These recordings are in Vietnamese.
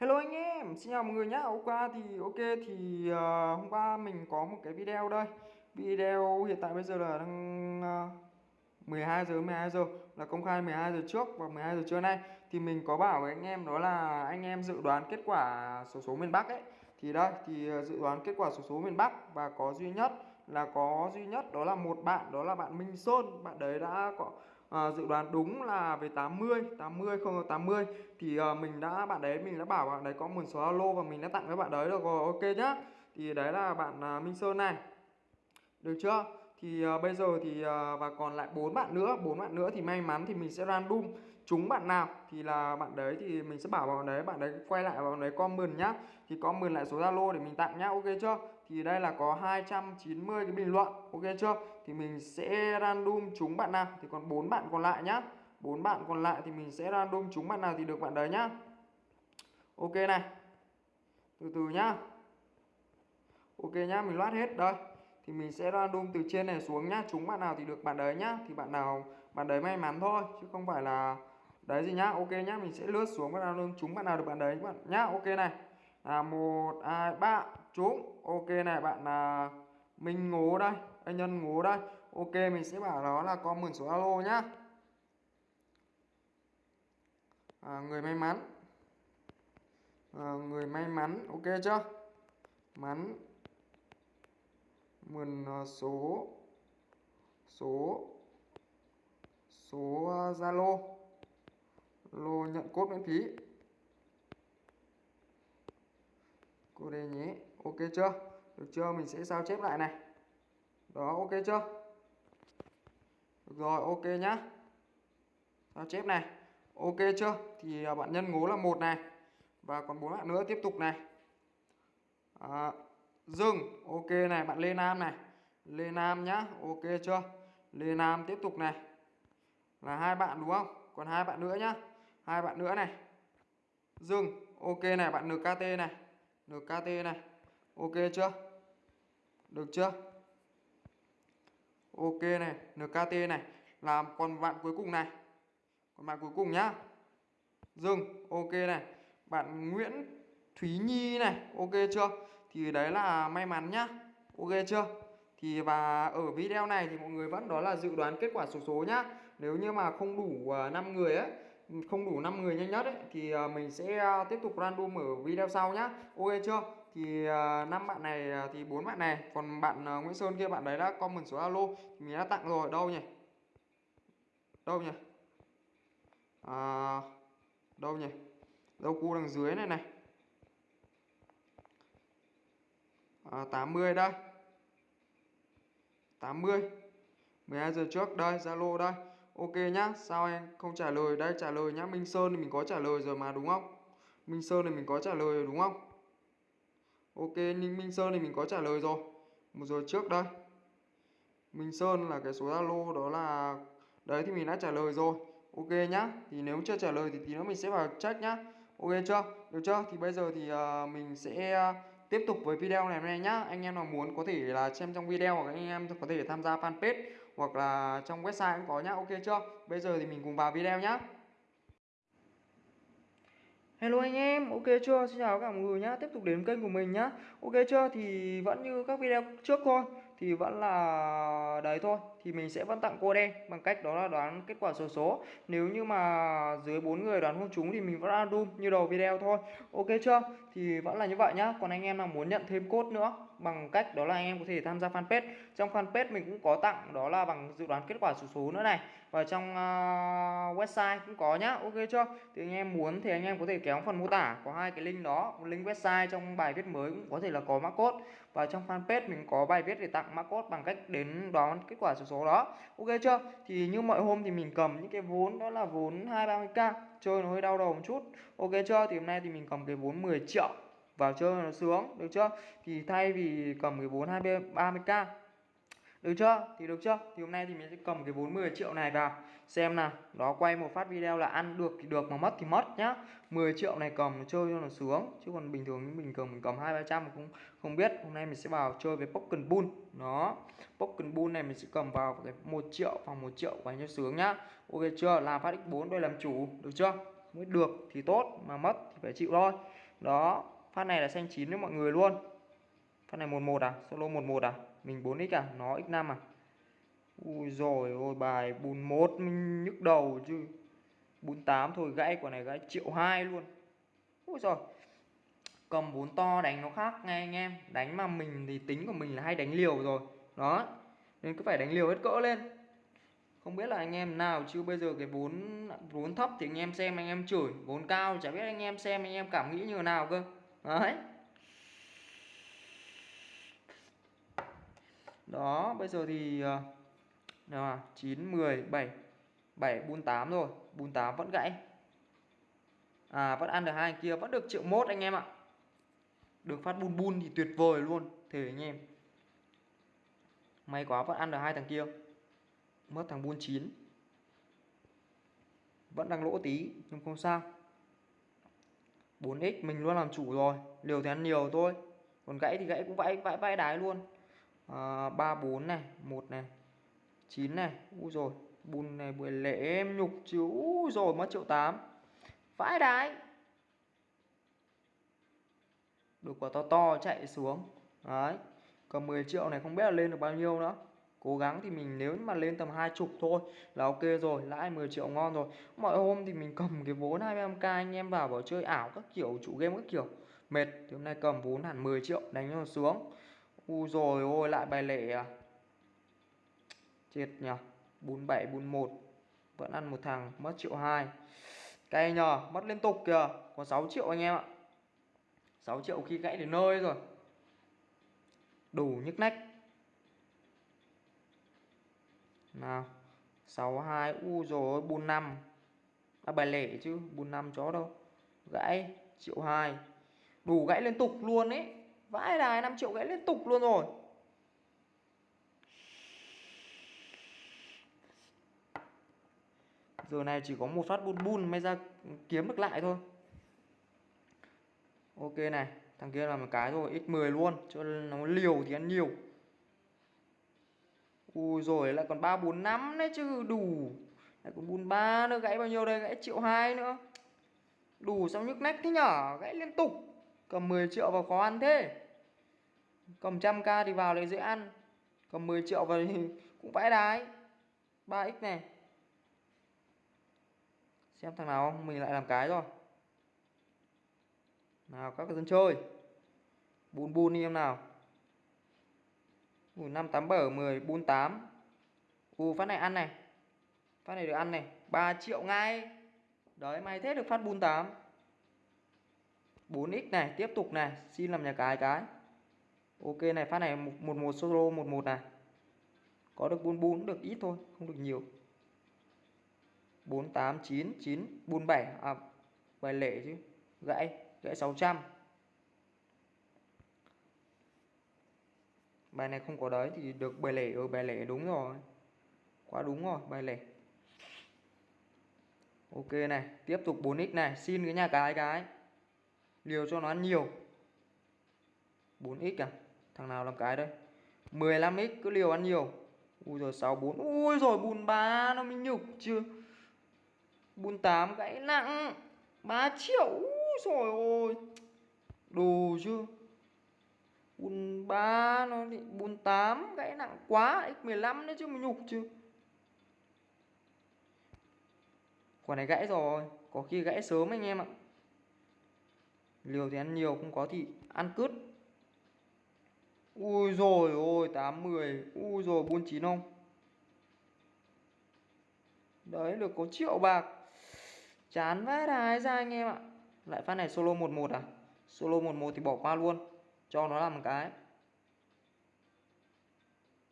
Hello anh em, xin chào mọi người nhé Hôm qua thì ok thì uh, hôm qua mình có một cái video đây. Video hiện tại bây giờ là đang ờ, uh, 12 giờ 12 giờ là công khai 12 giờ trước và 12 giờ trưa nay thì mình có bảo với anh em đó là anh em dự đoán kết quả số số miền Bắc ấy. Thì đây thì ờ, dự đoán kết quả số số miền Bắc và có duy nhất là có duy nhất đó là một bạn đó là bạn Minh Sơn, bạn đấy đã có à, dự đoán đúng là về 80 80 không 80 thì à, mình đã bạn đấy mình đã bảo bạn đấy có một số alo và mình đã tặng với bạn đấy được rồi ok nhá. Thì đấy là bạn à, Minh Sơn này. Được chưa? Thì à, bây giờ thì à, và còn lại bốn bạn nữa bốn bạn nữa thì may mắn thì mình sẽ random. Chúng bạn nào thì là bạn đấy thì mình sẽ bảo bạn đấy bạn đấy quay lại vào bạn đấy comment nhá. Thì comment lại số Zalo để mình tặng nhá ok chưa? Thì đây là có 290 cái bình luận, ok chưa? Thì mình sẽ random chúng bạn nào? Thì còn bốn bạn còn lại nhá. Bốn bạn còn lại thì mình sẽ random chúng bạn nào thì được bạn đấy nhá. Ok này. Từ từ nhá. Ok nhá, mình loát hết. Đây. Thì mình sẽ random từ trên này xuống nhá. Chúng bạn nào thì được bạn đấy nhá. Thì bạn nào, bạn đấy may mắn thôi, chứ không phải là đấy gì nhá. Ok nhá, mình sẽ lướt xuống và random chúng bạn nào được bạn đấy bạn nhá. Ok này là một hai ba. Trúng. Ok này bạn là mình ngố đây. Anh nhân ngố đây. Ok mình sẽ bảo đó là có mượn số alo nhá. À, người may mắn. À, người may mắn. Ok chưa? Mắn. Mượn à, số. Số. Số à, zalo. Lô nhận cốt miễn phí. Cô đây nhé ok chưa? Được chưa? Mình sẽ sao chép lại này. Đó ok chưa? Được rồi ok nhá. Sao chép này? Ok chưa? Thì à, bạn nhân ngố là một này. Và còn bốn bạn nữa tiếp tục này. À, dừng. Ok này bạn lê nam này. Lê nam nhá ok chưa? Lê nam tiếp tục này. Là hai bạn đúng không? Còn hai bạn nữa nhá. Hai bạn nữa này. Dừng. Ok này bạn nkt này nkt này. Ok chưa? Được chưa? Ok này nkt này. Làm còn bạn cuối cùng này. Còn bạn cuối cùng nhá. Dừng, ok này. Bạn nguyễn thúy nhi này, ok chưa? Thì đấy là may mắn nhá. Ok chưa? Thì và ở video này thì mọi người vẫn đó là dự đoán kết quả số số nhá. Nếu như mà không đủ à, 5 người ấy không đủ 5 người nhanh nhất ấy thì à, mình sẽ à, tiếp tục random ở video sau nhá. Ok chưa? Thì à, năm bạn này thì bốn bạn này. Còn bạn Nguyễn Sơn kia bạn đấy đã comment số alo thì mình đã tặng rồi. Đâu nhỉ? Đâu nhỉ? À, đâu nhỉ? Đâu cu đằng dưới này này. À, 80 đây. 80 12 giờ trước. Đây Zalo đây. Ok nhá sao em? Không trả lời đây trả lời nhá. Minh Sơn thì mình có trả lời rồi mà đúng không? Minh Sơn thì mình có trả lời rồi đúng không? Ok Ninh Minh Sơn thì mình có trả lời rồi. Một giờ trước đây. Minh Sơn là cái số Zalo đó là đấy thì mình đã trả lời rồi. Ok nhá thì nếu chưa trả lời thì tí nữa mình sẽ vào check nhá. Ok chưa? Được chưa? Thì bây giờ thì uh, mình sẽ uh, tiếp tục với video này này nhá. Anh em nào muốn có thể là xem trong video hoặc anh em có thể tham gia fanpage hoặc là trong website cũng có nhá ok chưa bây giờ thì mình cùng vào video nhá Hello anh em, ok chưa? Xin chào các mọi người nhá. Tiếp tục đến kênh của mình nhá. Ok chưa? Thì vẫn như các video trước thôi thì vẫn là đấy thôi thì mình sẽ vẫn tặng cô đen bằng cách đó là đoán kết quả số số nếu như mà dưới bốn người đoán không trúng thì mình vẫn random như đầu video thôi ok chưa thì vẫn là như vậy nhá. Còn anh em nào muốn nhận thêm cốt nữa bằng cách đó là anh em có thể tham gia fanpage. Trong fanpage mình cũng có tặng đó là bằng dự đoán kết quả số số nữa này. Và trong uh, website cũng có nhá. Ok chưa? Thì anh em muốn thì anh em có thể kéo phần mô tả có hai cái link đó. Một link website trong bài viết mới cũng có thể là có mã code. Và trong fanpage mình có bài viết để tặng mã code bằng cách đến đoán kết quả số số đó. Ok chưa? Thì như mọi hôm thì mình cầm những cái vốn đó là vốn hai ba mươi k chơi nó hơi đau đầu một chút. Ok chưa? Thì hôm nay thì mình cầm cái vốn 10 triệu vào chơi nó sướng được chưa? Thì thay vì cầm cái vốn 20 30k được chưa? Thì được chưa? Thì hôm nay thì mình sẽ cầm cái 40 triệu này vào. Xem nào đó quay một phát video là ăn được thì được, mà mất thì mất nhá. 10 triệu này cầm chơi cho nó sướng, chứ còn bình thường mình cầm mình cầm hai, ba trăm cũng không biết. Hôm nay mình sẽ vào chơi với pokken bull. Đó pokken bull này mình sẽ cầm vào cái một triệu, phòng một triệu quay cho sướng nhá. Ok chưa? Làm phát x4 đôi làm chủ, được chưa? Mới được thì tốt, mà mất thì phải chịu thôi. Đó, phát này là xanh chín với mọi người luôn. Phát này 11 à? Solo 11 à? Mình 4x à? Nó x5 à? Ui rồi ôi bài bùn một mình nhức đầu chứ. Bùn 8 thôi, gãy quả này gãy triệu hai luôn. Ui rồi cầm bốn to đánh nó khác nghe anh em. Đánh mà mình thì tính của mình là hay đánh liều rồi. Đó. Nên cứ phải đánh liều hết cỡ lên. Không biết là anh em nào chứ, bây giờ cái vốn vốn thấp thì anh em xem anh em chửi. Vốn cao chả biết anh em xem anh em cảm nghĩ như thế nào cơ. Đấy. Đó, bây giờ thì ờ, nào à 9 10 7 7 bun 8 rồi. Bun 8 vẫn gãy. À vẫn ăn được hai kia, vẫn được triệu mốt anh em ạ. Được phát bun bun thì tuyệt vời luôn, thề anh em. May quá vẫn ăn được hai thằng kia. Mất thằng bun 9 vẫn đang lỗ tí, nhưng không sao. 4x mình luôn làm chủ rồi. Liều thì ăn nhiều thôi. Còn gãy thì gãy cũng vãi vãi vãi đái luôn. Ờ, à, 34 này 1 này 9 này. Úi rồi bùn này buổi lễ em nhục chứ. Úi rồi mất triệu 8 vãi đái. Được quả to to chạy xuống. Đấy còn 10 triệu này không biết là lên được bao nhiêu nữa. Cố gắng thì mình nếu mà lên tầm hai chục thôi là ok rồi lãi 10 triệu ngon rồi. Mọi hôm thì mình cầm cái vốn 25k anh em vào bảo chơi ảo các kiểu chủ game các kiểu. Mệt thì hôm nay cầm vốn hẳn 10 triệu đánh cho xuống u rồi ôi lại bài lệ à? Chết nhờ 47 41 vẫn ăn một thằng mất triệu hai. Cay nhờ mất liên tục kìa. Có 6 triệu anh em ạ. 6 triệu khi gãy đến nơi rồi. Đủ nhức nách. Nào 62 u rồi 45 à, bài lẻ chứ 45 chó đâu. Gãy triệu 2 đủ gãy liên tục luôn ấy vãi đài 5 triệu gãy liên tục luôn rồi. Giờ này chỉ có một phát bun bun may ra kiếm được lại thôi. Ok này, thằng kia là một cái rồi x10 luôn, cho nó liều thì ăn nhiều. Ui rồi, lại còn ba bốn năm đấy chứ, đủ. Lại còn bùn ba nữa, gãy bao nhiêu đây, gãy triệu hai nữa. Đủ xong nhức nách thế nhở, gãy liên tục cầm 10 triệu vào khó ăn thế. Cầm trăm k thì vào lại dễ ăn. Cầm 10 triệu vào thì cũng vãi đái. 3x này. Xem thằng nào không? Mình lại làm cái rồi. Nào các dân chơi. Bùn bùn đi em nào. Ui, 5 8 7 10 bùn 8 U phát này ăn này. Phát này được ăn này. 3 triệu ngay. Đấy may thế được phát bùn 8 4x này, tiếp tục này, Xin làm nhà cái cái Ok này, phát này 11 solo 11 này. Có được bùn bùn được ít thôi, Không được nhiều. 4 8 9 9 4 7 à bài lệ chứ, gãy gãy 600 bài này không có đấy, thì được bài lẻ ở ừ, bài lẻ đúng rồi. Quá đúng rồi, bài lẻ ok này, tiếp tục 4x này, xin cái nhà cái cái liều cho nó ăn nhiều. 4x à? Thằng nào làm cái đây? 15x cứ liều ăn nhiều. Ui rồi 64 ui rồi bùn ba nó mới nhục chưa bùn 8 gãy nặng. 3 triệu. Ui rồi ôi đồ chưa bùn ba nó bị bùn 8 gãy nặng quá. X15 nữa chứ mà nhục chưa quả này gãy rồi. Có khi gãy sớm anh em ạ liều thì ăn nhiều, không có thì ăn cứt ui rồi ôi 8 10 ui rồi buôn chín không? Đấy, được có triệu bạc. Chán vãi đái ra anh em ạ. Lại phát này solo 11 à? Solo 11 thì bỏ qua luôn. Cho nó làm một cái.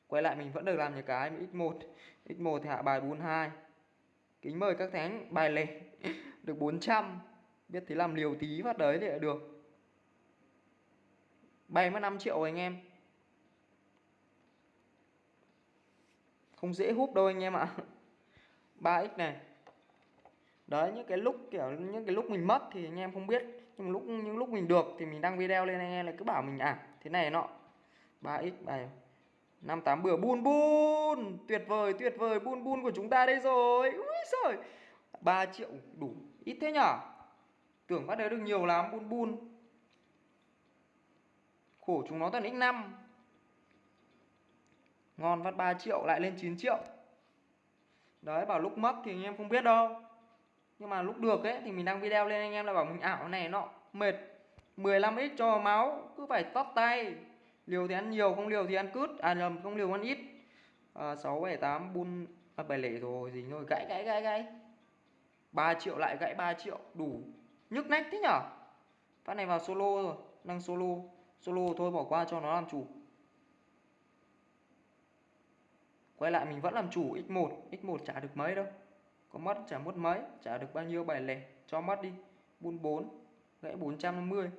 Quay lại mình vẫn được làm những cái x1 x1 thì hạ bài 42 kính mời các thánh, bài lẻ, được 400 biết thế làm liều tí phát đấy thì lại được. 75 triệu anh em. Không dễ hút đâu anh em ạ. 3x này. Đấy, những cái lúc kiểu, những cái lúc mình mất thì anh em không biết. Nhưng lúc, những lúc mình được thì mình đăng video lên anh em lại cứ bảo mình à thế này nọ. 3x bài năm tám bữa, bun bun. Tuyệt vời tuyệt vời. Bun bun của chúng ta đây rồi. Ui giời. 3 triệu, đủ ít thế nhở? Tưởng bắt đấy được nhiều lắm bun bun. Khổ chúng nó toàn x5 ngon phát 3 triệu lại lên 9 triệu. Đấy bảo lúc mất thì anh em không biết đâu. Nhưng mà lúc được ấy thì mình đăng video lên anh em là bảo mình ảo này nọ mệt. 15x cho máu cứ phải tót tay. Liều thì ăn nhiều không liều thì ăn cướp à nhầm không liều ăn ít. À, 6 7 8 bun. À, 7 lẻ rồi gì thôi gãy gãy gãy gãy. 3 triệu lại gãy 3 triệu đủ nhức nách thế nhở? Phát này vào solo rồi đang solo. Solo thôi, bỏ qua cho nó làm chủ. Quay lại mình vẫn làm chủ x1 x1 trả được mấy đâu. Có mất trả mất mấy. Trả được bao nhiêu bài lẻ. Cho mất đi. Bun 4 gãy 450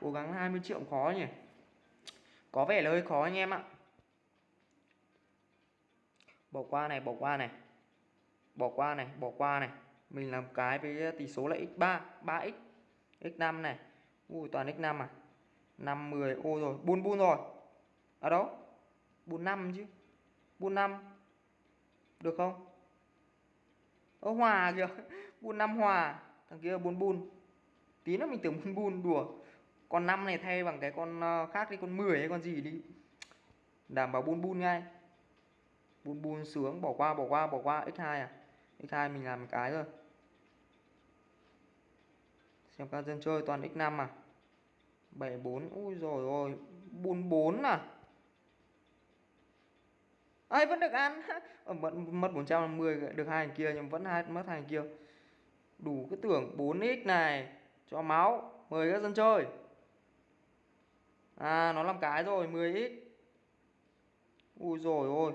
cố gắng 20 triệu khó nhỉ? Có vẻ là hơi khó anh em ạ bỏ qua này, bỏ qua này. Bỏ qua này, bỏ qua này. Mình làm cái với tỷ số là x3 3x x5 này. Ui, toàn x5 à? 50 ô rồi buôn buôn rồi. Ở à đâu? Buôn 5 chứ. Buôn 5 được không? Ơ, hòa kìa. Buôn 5 hòa. Thằng kia buôn buôn tí nữa mình tưởng buôn buôn đùa. Con 5 này thay bằng cái con ờ, khác đi, con 10 hay con gì đi. Đảm bảo buôn buôn ngay buôn buôn sướng bỏ qua bỏ qua bỏ qua. X2 à? X2 mình làm cái rồi xem các dân chơi toàn x5 à? 74 ui rồi ôi buôn 4 à? Ai vẫn được ăn? Ờ, mất mất 450 được hai thằng kia nhưng vẫn hai mất hai thằng kia. Đủ cái tưởng 4x này cho máu mời các dân chơi. À nó làm cái rồi 10x ui rồi ôi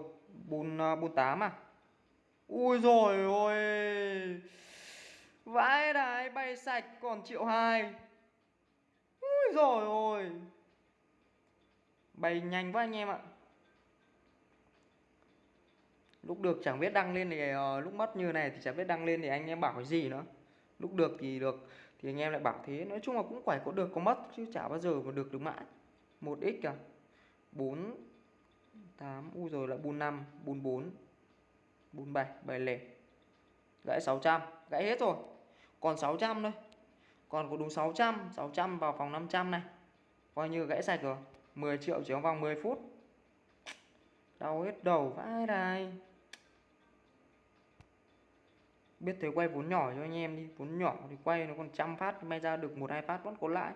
bùn à, bùn 8 à? Ui rồi ôi! Vãi đái bay sạch còn triệu hai. Ui rồi ôi! Bay nhanh quá anh em ạ. Lúc được chẳng biết đăng lên thì uh, lúc mất như này thì chẳng biết đăng lên thì anh em bảo cái gì nữa. Lúc được thì được thì anh em lại bảo thế. Nói chung là cũng phải có được có mất chứ chả bao giờ mà được được mãi. Một x cả, 4 8 u rồi là bùn 5 bùn 4 bùn 7 7 lẻ. Gãy 600 gãy hết rồi. Còn 600 thôi. Còn có đúng 600 600 vào phòng 500 này. Coi như gãy sạch rồi. 10 triệu chỉ trong vòng 10 phút. Đau hết đầu vãi đây biết thế quay vốn nhỏ cho anh em đi. Vốn nhỏ thì quay nó còn trăm phát, may ra được một, hai phát vẫn có lãi.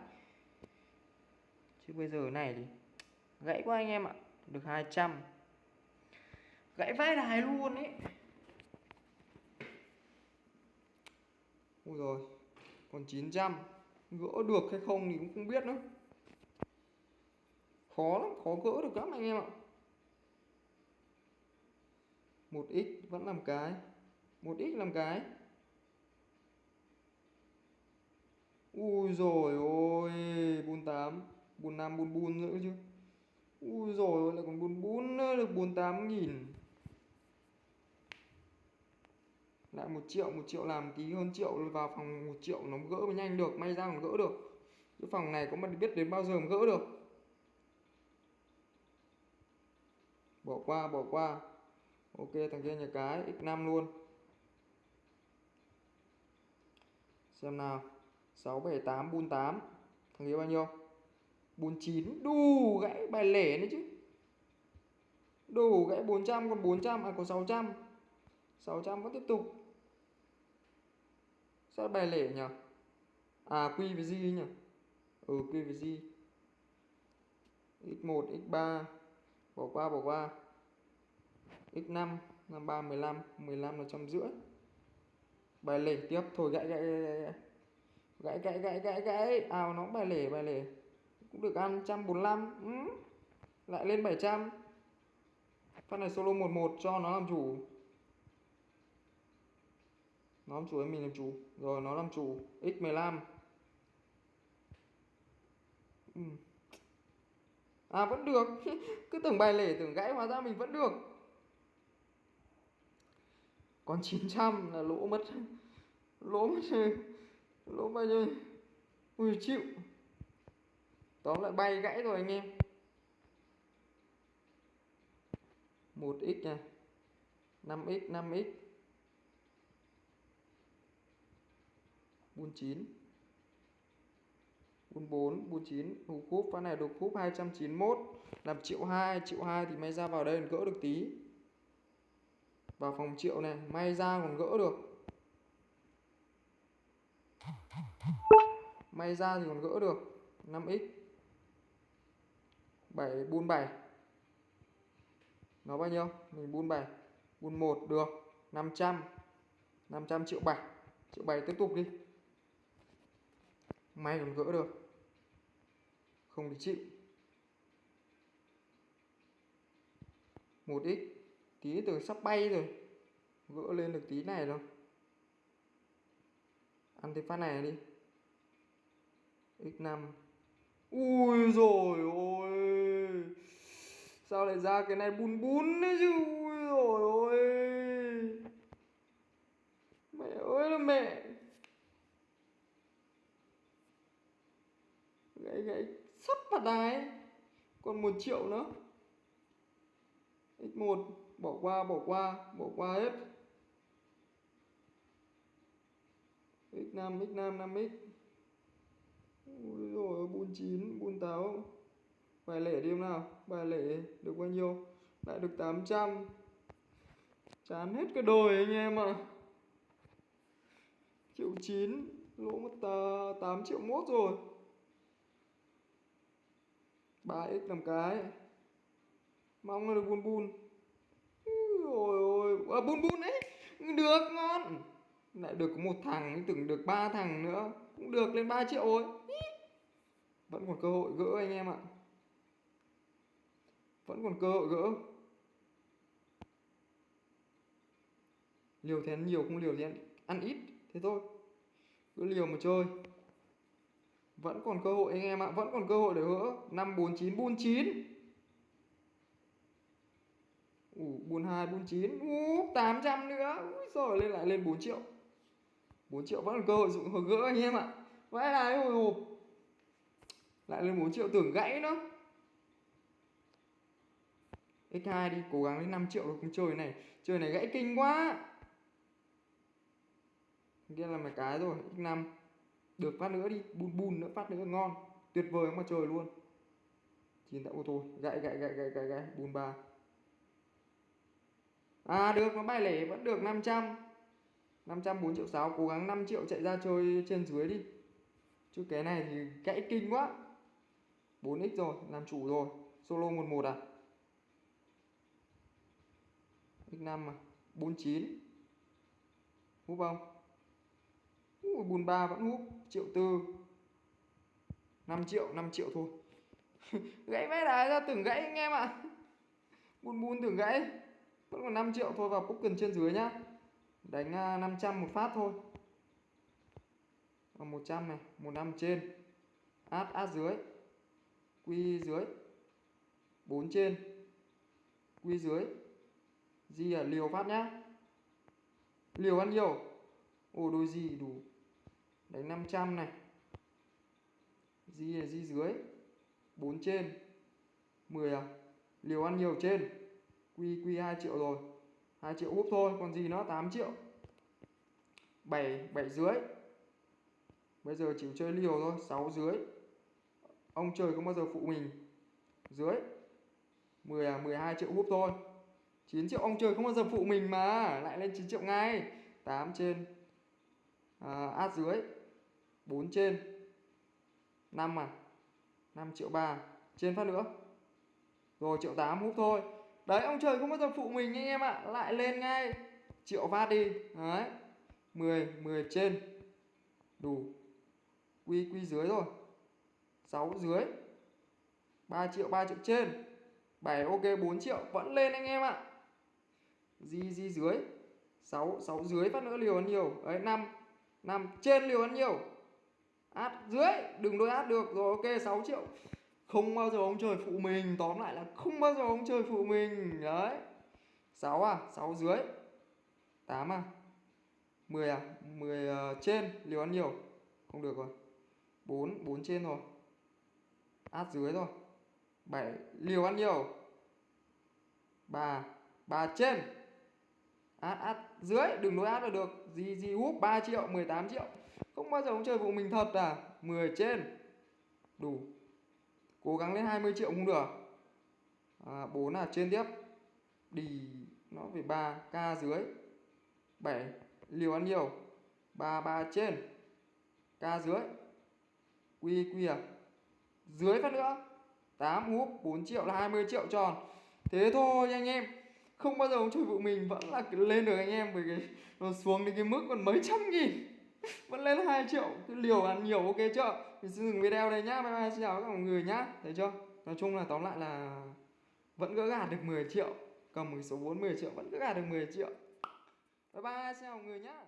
Chứ bây giờ này thì gãy quá anh em ạ được 200 gãy vãi đài luôn ấy ui rồi, còn 900 gỡ được hay không thì cũng không biết nữa. Khó lắm, khó gỡ được lắm anh em ạ. 1x vẫn làm cái. 1x làm cái. Ui rồi, ôi 48 45 bun bun nữa chứ ui rồi lại còn bun bún nữa được 48 nghìn. Lại một triệu một triệu làm tí hơn triệu vào phòng một triệu nó gỡ mới nhanh được may ra còn gỡ được. Cái phòng này có mà biết đến bao giờ mà gỡ được. Bỏ qua bỏ qua. Ok thằng kia nhà cái x5 luôn. Xem nào. 6, 7, 8, bun 8 thằng kia bao nhiêu? 49 đủ gãy bài lẻ nữa chứ. Đủ gãy 400 còn 400 à còn 600 600 vẫn tiếp tục. Sao bài lẻ nhỉ? À quy với gì nhỉ? Ừ quy với gì x1 x3 bỏ qua bỏ qua. X5 53 15 15 là trăm rưỡi. Bài lẻ tiếp. Thôi, gãy gãy gãy gãy gãy. Gãy gãy ào nó bài lẻ bài lẻ cũng được ăn 145 ừ. lại lên 700 phát này solo 11 cho nó làm chủ. Nó làm chủ mình làm chủ. Rồi, nó làm chủ. X15 ừ. à vẫn được. Cứ tưởng bài lẻ tưởng gãy hóa ra mình vẫn được. Còn 900 là lỗ mất. Lỗ mất lỗ bao nhiêu? Ui, chịu tóm lại bay gãy rồi anh em. 1x nha. 5x 5x 49 44 49 hụt khúc phát này được khúc 291 làm triệu 2 triệu 2 thì may ra vào đây gỡ được tí. Vào phòng triệu này, may ra còn gỡ được. May ra thì còn gỡ được. 5x 7 bun 7 nó bao nhiêu? Mình bun 7 bun 1 được 500 500 triệu 7 triệu 7 tiếp tục đi. May còn gỡ được. Không thì chịu. 1x tí từ sắp bay rồi. Gỡ lên được tí này rồi. Ăn thêm phát này đi. X5 ui rồi ôi. Sao lại ra cái này bùn bùn đấy chứ? Ui rồi ôi. Mẹ ơi là mẹ. Gãy gãy sắp vào đài còn một triệu nữa. X1 bỏ qua bỏ qua bỏ qua hết. X5 x5 5x Ui dồi, bun chín bun táo. Bài lẻ đi em nào Bài lẻ được bao nhiêu? Lại được 800 Chán hết cái đời anh em ạ. À. Triệu 9 Lỗ mất 8 triệu mốt rồi. 3x làm cái. Mong là được bun bun. Ôi ôi à, Bun bun ấy Được ngon. Lại được có một thằng Tưởng được ba thằng nữa. Cũng được lên 3 triệu rồi. Vẫn còn cơ hội gỡ anh em ạ. Vẫn còn cơ hội gỡ. Liều thì ăn nhiều không liều thì ăn, ăn ít Thế thôi. Cứ liều mà chơi. Vẫn còn cơ hội anh em ạ Vẫn còn cơ hội để gỡ. 549 49 Ủ, 42, 49 tám 800 nữa. Ui rồi lên lại lên 4 triệu. 4 triệu vẫn còn cơ hội dụng gỡ anh em ạ. Vãi là hồi hộp. Lại lên 4 triệu tưởng gãy nữa X2 đi, cố gắng lên 5 triệu được không chơi này. Chơi này gãy kinh quá. Kia là mấy cái rồi, X5 Được phát nữa đi, bùn bùn nữa, phát nữa ngon. Tuyệt vời mà trời luôn. Chín tạo ô tô, gãy gãy gãy gãy gãy gãy, bùn ba. À được, nó bài lẻ vẫn được 500 500 4 triệu 6 Cố gắng 5 triệu chạy ra chơi trên dưới đi. Chứ cái này thì gãy kinh quá. 4x rồi, làm chủ rồi. Solo 11 à? X5 à? 49 Húp không? Ui, bùn ba vẫn húp. Triệu tư. 5 triệu, 5 triệu thôi. Gãy vẽ đá ra tưởng gãy anh em ạ. À. Bùn bùn tưởng gãy. Vẫn còn 5 triệu thôi vào poker trên dưới nhá. Đánh à, 500 một phát thôi. 100 này 15 trên. Át át dưới. Quy dưới. 4 trên. Quy dưới. Di à liều phát nhá. Liều ăn nhiều Ồ đôi gì đủ. Đánh 500 này. Di là di dưới. 4 trên. 10 à? Liều ăn nhiều trên? Quy quy 2 triệu rồi. 2 triệu úp thôi, còn gì nó 8 triệu. 7 7 dưới. Bây giờ chỉ chơi liều thôi 6 dưới. Ông trời không bao giờ phụ mình? Dưới. 10 à 12 triệu húp thôi. 9 triệu ông trời không bao giờ phụ mình mà? Lại lên 9 triệu ngay. 8 trên à, Át dưới. 4 trên. 5 à 5 triệu 3 Trên phát nữa. Rồi triệu 8 húp thôi. Đấy ông trời không bao giờ phụ mình anh em ạ? À. Lại lên ngay. Triệu phát đi. Đấy. 10 10 trên. Đủ. Quy quy dưới rồi. 6 dưới. 3 triệu 3 triệu trên. 7 ok 4 triệu Vẫn lên anh em ạ. Di di dưới. 6 6 dưới phát nữa liều ăn nhiều. Đấy 5 5 trên liều ăn nhiều. Át dưới Đừng đôi át được. Rồi ok 6 triệu. Không bao giờ ông trời phụ mình. Tóm lại là không bao giờ ông trời phụ mình. Đấy. 6 à 6 dưới. 8 à. 10 à 10 uh, ờ, trên liều ăn nhiều. Không được rồi. 4 4 trên rồi át dưới rồi 7 liều ăn nhiều. 3 3 trên. Át át dưới đừng nối át là được. Gì gì úp 3 triệu 18 triệu. Không bao giờ ông chơi vụ mình thật à? 10 trên. Đủ. Cố gắng lên 20 triệu không được. À, 4 là trên tiếp. Đi nó về 3 k dưới. 7 liều ăn nhiều. 3 3 trên. K dưới. Quy quy à? Dưới phát nữa. 8 úp 4 triệu là 20 triệu tròn. Thế thôi anh em. Không bao giờ ông chơi vụ mình vẫn là lên được anh em, bởi cái nó xuống đến cái mức còn mấy trăm nghìn. Vẫn lên 2 triệu. Cái liều ăn nhiều, ok chưa? Mình xin dừng video đây nhá. Bye bye, xin chào các mọi người nhá. Thấy chưa? Nói chung là tóm lại là vẫn gỡ gạt được 10 triệu. Cầm một số 40 triệu vẫn gỡ gạt được 10 triệu. Bye bye, xin chào mọi người nhá.